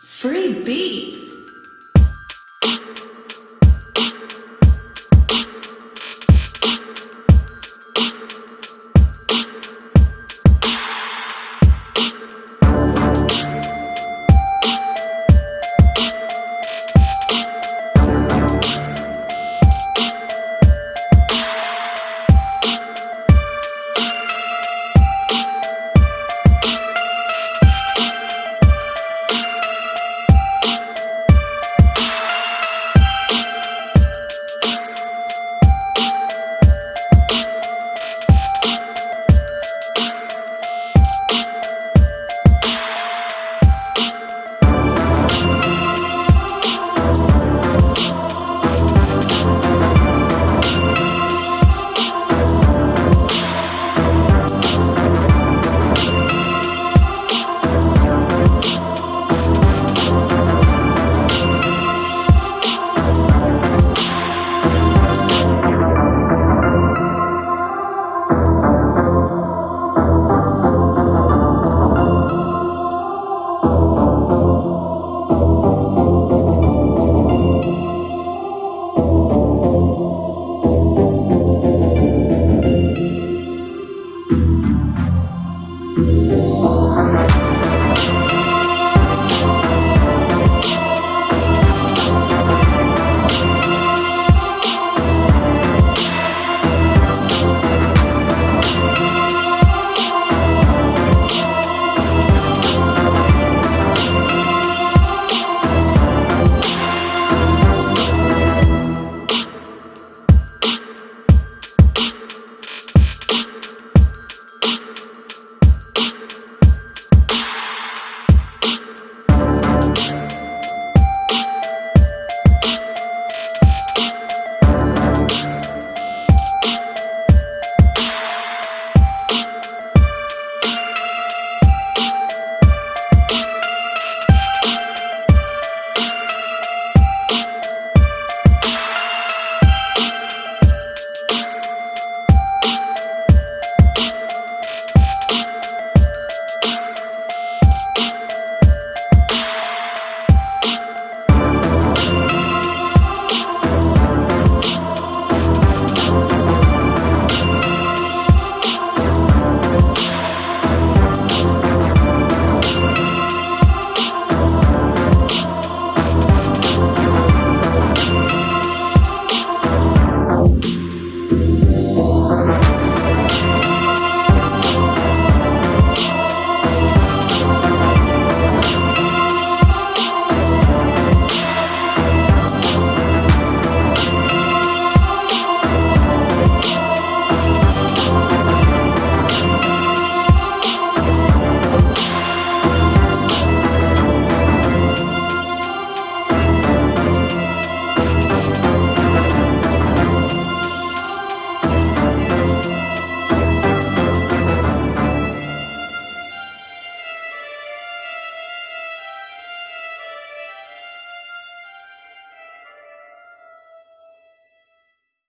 Free beats.